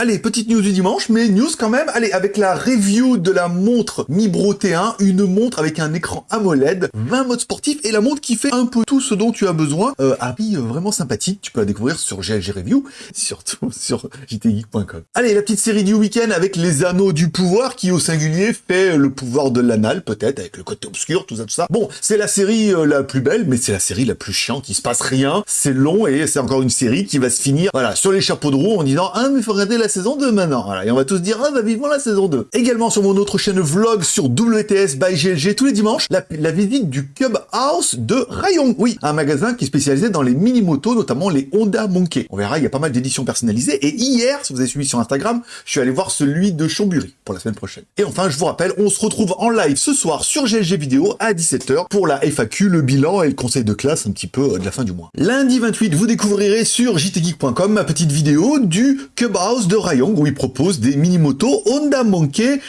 Allez, petite news du dimanche, mais news quand même. Allez, avec la review de la montre Mi Bro T1, une montre avec un écran AMOLED, 20 modes sportifs et la montre qui fait un peu tout ce dont tu as besoin. Euh, à euh, vraiment sympathique, tu peux la découvrir sur GLG Review, surtout sur jtgeek.com. Allez, la petite série du week-end avec les anneaux du pouvoir qui au singulier fait le pouvoir de l'anal peut-être, avec le côté obscur, tout ça, tout ça. Bon, c'est la série euh, la plus belle, mais c'est la série la plus chiante, il se passe rien, c'est long et c'est encore une série qui va se finir, voilà, sur les chapeaux de roue en disant « Ah, mais faut regarder la saison 2 maintenant !» Voilà, et on va tous dire « Ah, bah vivement la saison 2 !» Également sur mon autre chaîne vlog sur WTS by GLG tous les dimanches, la, visite du Cub House de Rayong. Oui, un magasin qui est spécialisé dans les mini-motos, notamment les Honda Monkey. On verra, il y a pas mal d'éditions personnalisées. Et hier, si vous avez suivi sur Instagram, je suis allé voir celui de Chambéry pour la semaine prochaine. Et enfin, je vous rappelle, on se retrouve en live ce soir sur GLG Vidéo à 17h pour la FAQ, le bilan et le conseil de classe un petit peu euh, de la fin du mois. Lundi 28, vous découvrirez sur jtgeek.com ma petite vidéo du Cub House de Rayong où il propose des mini-motos Honda Monkey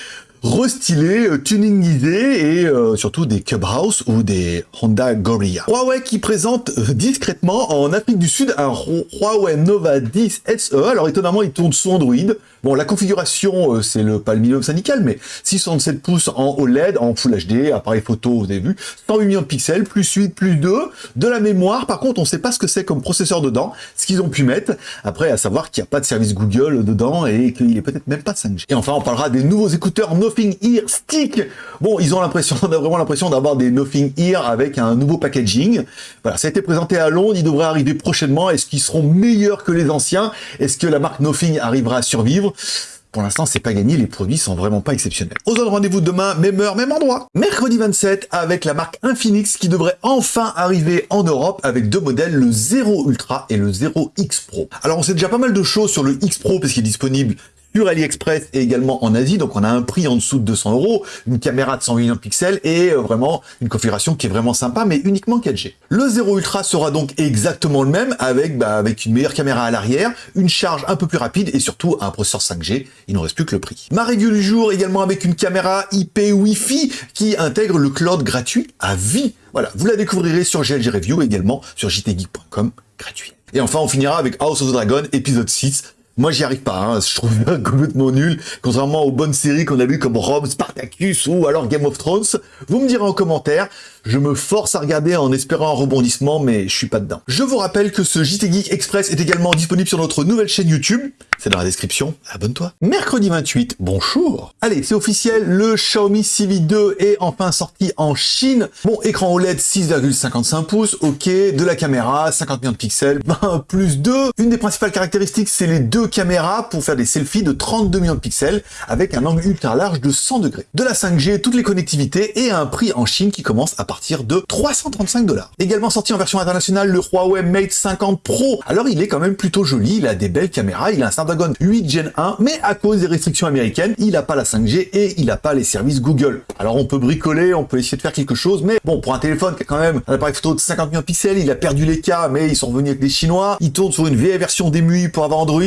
restylés, euh, tuningisés et euh, surtout des Clubhouse ou des Honda Gorilla. Huawei qui présente euh, discrètement en Afrique du Sud un Huawei Nova 10 SE. Alors étonnamment, il tourne sous Android. Bon, la configuration, c'est le minimum syndical, mais 667 pouces en OLED, en Full HD, appareil photo, vous avez vu, 108 millions de pixels, plus 8, plus 2, de la mémoire. Par contre, on sait pas ce que c'est comme processeur dedans, ce qu'ils ont pu mettre. Après, à savoir qu'il n'y a pas de service Google dedans et qu'il est peut-être même pas 5G. Et enfin, on parlera des nouveaux écouteurs Nothing Ear Stick. Bon, ils ont l'impression, on a vraiment l'impression d'avoir des Nothing Ear avec un nouveau packaging. Voilà, ça a été présenté à Londres, il devrait arriver prochainement. Est-ce qu'ils seront meilleurs que les anciens? Est-ce que la marque Nothing arrivera à survivre? Pour l'instant, c'est pas gagné, les produits sont vraiment pas exceptionnels. On se donne rendez-vous demain, même heure, même endroit. Mercredi 27, avec la marque Infinix qui devrait enfin arriver en Europe avec deux modèles, le 0 Ultra et le 0 X Pro. Alors on sait déjà pas mal de choses sur le X Pro parce qu'il est disponible sur AliExpress et également en Asie. Donc on a un prix en dessous de 200 euros, une caméra de 100 millions de pixels et euh, vraiment une configuration qui est vraiment sympa, mais uniquement 4G. Le 0 Ultra sera donc exactement le même avec, bah, avec une meilleure caméra à l'arrière, une charge un peu plus rapide et surtout un processeur 5G. Il ne reste plus que le prix. Ma review du jour également avec une caméra IP Wi-Fi qui intègre le cloud gratuit à vie. Voilà, vous la découvrirez sur GLG Review également sur jtgeek.com gratuit. Et enfin, on finira avec House of the Dragon épisode 6 moi, j'y arrive pas. Hein. Je trouve complètement nul, contrairement aux bonnes séries qu'on a vues comme Rome, Spartacus ou alors Game of Thrones. Vous me direz en commentaire. Je me force à regarder en espérant un rebondissement, mais je suis pas dedans. Je vous rappelle que ce JT Geek Express est également disponible sur notre nouvelle chaîne YouTube. C'est dans la description. Abonne-toi. Mercredi 28, bonjour. Allez, c'est officiel. Le Xiaomi CV2 est enfin sorti en Chine. Bon, écran OLED 6,55 pouces. Ok. De la caméra, 50 millions de pixels. Ben, plus 2. Une des principales caractéristiques, c'est les deux caméras pour faire des selfies de 32 millions de pixels avec un angle ultra large de 100 degrés. De la 5G, toutes les connectivités et un prix en Chine qui commence à partir de 335 dollars. Également sorti en version internationale, le Huawei Mate 50 Pro. Alors il est quand même plutôt joli, il a des belles caméras, il a un Snapdragon 8 Gen 1, mais à cause des restrictions américaines, il n'a pas la 5G et il n'a pas les services Google. Alors on peut bricoler, on peut essayer de faire quelque chose, mais bon, pour un téléphone qui a quand même un appareil photo de 50 millions de pixels, il a perdu les cas, mais ils sont revenus avec des Chinois, il tourne sur une vieille version d'EMUI pour avoir Android,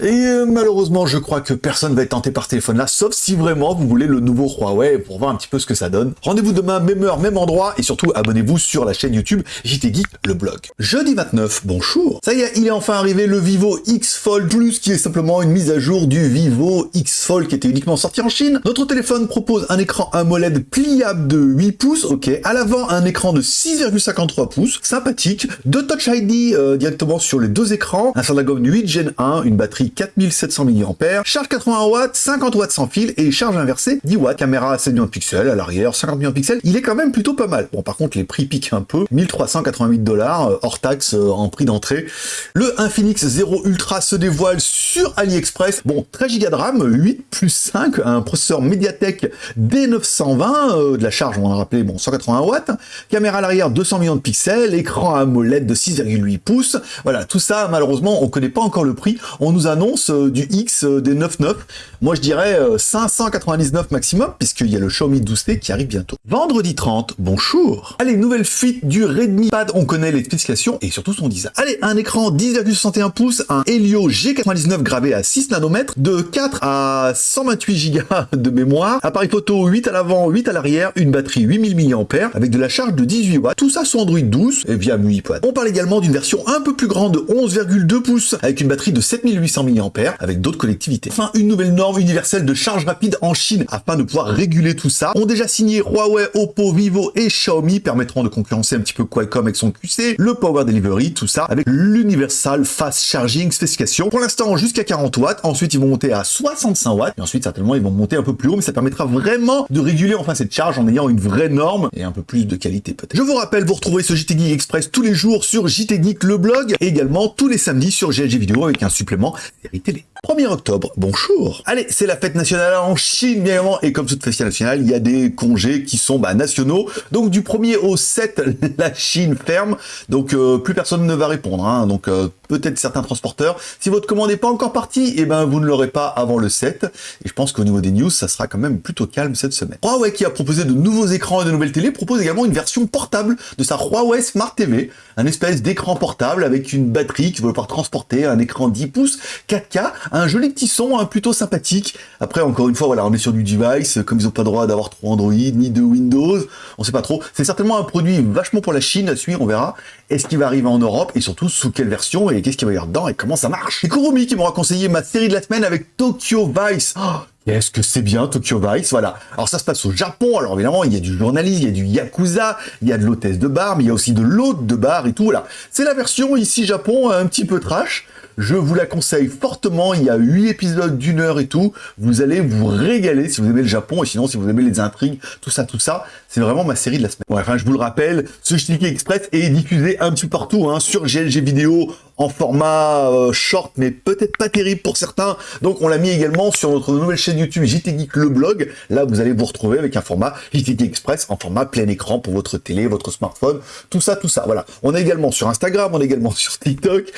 et euh, malheureusement, je crois que personne va être tenté par ce téléphone-là, sauf si vraiment vous voulez le nouveau Huawei pour voir un petit peu ce que ça donne. Rendez-vous demain, même heure, même endroit, et surtout abonnez-vous sur la chaîne YouTube JT Geek, le blog. Jeudi 29, bonjour Ça y est, il est enfin arrivé le Vivo X Fold Plus, qui est simplement une mise à jour du Vivo X Fold qui était uniquement sorti en Chine. Notre téléphone propose un écran AMOLED pliable de 8 pouces, ok, à l'avant un écran de 6,53 pouces, sympathique, de Touch ID euh, directement sur les deux écrans, un Snapdragon 8 Gen 1, une batterie 4700 mAh, charge 80 watts, 50 watts sans fil et charge inversée 10 watts, caméra à 7 millions de pixels à l'arrière, 50 millions de pixels, il est quand même plutôt pas mal. Bon par contre les prix piquent un peu, 1388 dollars euh, hors taxe euh, en prix d'entrée. Le Infinix 0 Ultra se dévoile sur AliExpress. Bon 13 Go de RAM, 8 plus 5, un processeur Mediatek D920, euh, de la charge on va rappeler bon 180 watts, caméra à l'arrière 200 millions de pixels, écran AMOLED de 6,8 pouces. Voilà tout ça malheureusement on connaît pas encore le prix. On nous annonce du X des 9.9. Moi je dirais 599 maximum puisqu'il y a le Xiaomi 12T qui arrive bientôt. Vendredi 30, bonjour Allez, nouvelle fuite du Redmi Pad, on connaît les spécifications et surtout son design. Allez, un écran 10,61 pouces, un Helio G99 gravé à 6 nanomètres, de 4 à 128 Go de mémoire, appareil photo 8 à l'avant, 8 à l'arrière, une batterie 8000 mAh avec de la charge de 18 watts, tout ça sur Android 12 et via MUI On parle également d'une version un peu plus grande de 11,2 pouces avec une batterie de 7800 mAh avec d'autres collectivités. Enfin, une nouvelle norme universelle de charge rapide en Chine afin de pouvoir réguler tout ça. Ont déjà signé Huawei, Oppo, Vivo et Xiaomi permettront de concurrencer un petit peu Qualcomm avec son QC, le Power Delivery, tout ça avec l'Universal Fast Charging spécification. Pour l'instant, jusqu'à 40 watts. Ensuite, ils vont monter à 65 watts. Et ensuite, certainement, ils vont monter un peu plus haut, mais ça permettra vraiment de réguler enfin cette charge en ayant une vraie norme et un peu plus de qualité peut-être. Je vous rappelle, vous retrouvez ce JT Geek Express tous les jours sur JT Geek le blog et également tous les samedis sur GLG Vidéo avec un supplément série télé. 1er octobre, bonjour Allez, c'est la fête nationale en Chine, bien évidemment, et comme toute fête nationale, il y a des congés qui sont bah, nationaux. Donc du 1er au 7, la Chine ferme, donc euh, plus personne ne va répondre. Hein. Donc euh, peut-être certains transporteurs. Si votre commande n'est pas encore partie, eh ben vous ne l'aurez pas avant le 7. Et je pense qu'au niveau des news, ça sera quand même plutôt calme cette semaine. Huawei qui a proposé de nouveaux écrans et de nouvelles télé propose également une version portable de sa Huawei Smart TV, un espèce d'écran portable avec une batterie qui va pouvoir transporter un écran 10 pouces 4K, un joli petit son hein, plutôt sympathique. Après, encore une fois, voilà, on est sur du device, comme ils n'ont pas le droit d'avoir trop Android, ni de Windows, on sait pas trop. C'est certainement un produit vachement pour la Chine à suivre, on verra. Est-ce qu'il va arriver en Europe et surtout sous quelle version et qu'est-ce qu'il va y avoir dedans et comment ça marche? Et Kurumi qui m'aura conseillé ma série de la semaine avec Tokyo Vice. Oh, Qu'est-ce que c'est bien Tokyo Vice, voilà. Alors ça se passe au Japon, alors évidemment il y a du journaliste, il y a du yakuza, il y a de l'hôtesse de bar, mais il y a aussi de l'hôte de bar et tout, voilà. C'est la version ici Japon un petit peu trash, je vous la conseille fortement, il y a 8 épisodes d'une heure et tout. Vous allez vous régaler si vous aimez le Japon et sinon si vous aimez les intrigues, tout ça, tout ça. C'est vraiment ma série de la semaine. enfin, je vous le rappelle, ce Shiki Express est diffusé un petit peu partout hein, sur GLG Vidéo en format euh, short, mais peut-être pas terrible pour certains. Donc on l'a mis également sur notre nouvelle chaîne YouTube JT Geek le blog. Là, vous allez vous retrouver avec un format JT Express en format plein écran pour votre télé, votre smartphone, tout ça, tout ça. Voilà. On est également sur Instagram, on est également sur TikTok.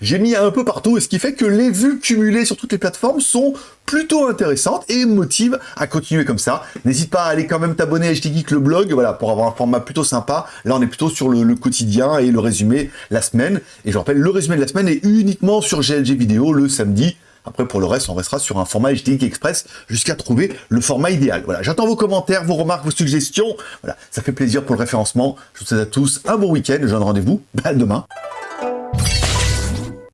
J'ai mis un peu partout, et ce qui fait que les vues cumulées sur toutes les plateformes sont plutôt intéressantes et motivent à continuer comme ça. N'hésite pas à aller quand même t'abonner à HT le blog, voilà, pour avoir un format plutôt sympa. Là, on est plutôt sur le, quotidien et le résumé la semaine. Et je rappelle, le résumé de la semaine est uniquement sur GLG vidéo le samedi. Après, pour le reste, on restera sur un format HT Express jusqu'à trouver le format idéal. Voilà, j'attends vos commentaires, vos remarques, vos suggestions. Ça fait plaisir pour le référencement. Je vous souhaite à tous un bon week-end. Je vous donne rendez-vous bah, demain.